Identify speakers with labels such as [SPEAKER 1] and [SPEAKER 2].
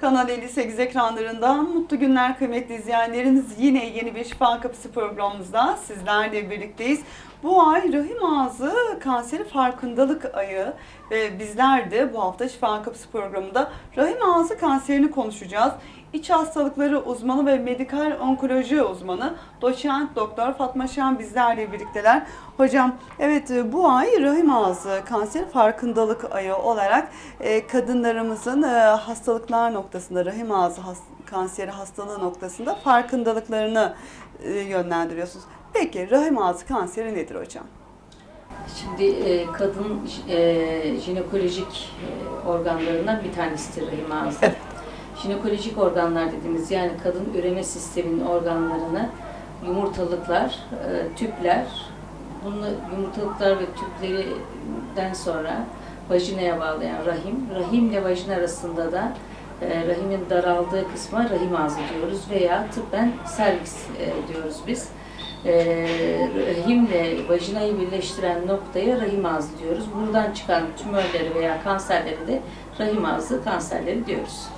[SPEAKER 1] Kanal 58 ekranlarından mutlu günler kıymetli izleyenlerimiz. Yine yeni bir Şifa Kapısı programımızda sizlerle birlikteyiz. Bu ay rahim ağzı kanseri farkındalık ayı ve bizler de bu hafta Şifa Kapısı programında rahim ağzı kanserini konuşacağız. İç hastalıkları uzmanı ve medikal onkoloji uzmanı doçent doktor Fatma Şen bizlerle birlikteler. Hocam evet e, bu ay rahim ağzı kanseri farkındalık ayı olarak e, kadınlarımızın e, hastalıklar noktasında rahim ağzı kanseri hastalığı noktasında farkındalıklarını yönlendiriyorsunuz. Peki rahim ağzı kanseri nedir hocam?
[SPEAKER 2] Şimdi e, kadın e, jinekolojik e, organlarından bir tanesidir rahim ağzı.
[SPEAKER 1] Evet.
[SPEAKER 2] Jinekolojik organlar dediğimiz yani kadın üreme sisteminin organlarını yumurtalıklar, e, tüpler, bunu yumurtalıklar ve tüplerinden sonra vajinaya bağlayan rahim, rahimle vajin arasında da e, rahimin daraldığı kısma rahim ağzı diyoruz veya tıbben serviks e, diyoruz biz. E, rahimle vajinayı birleştiren noktaya rahim ağzı diyoruz. Buradan çıkan tümörleri veya kanserleri de rahim ağzı kanserleri diyoruz.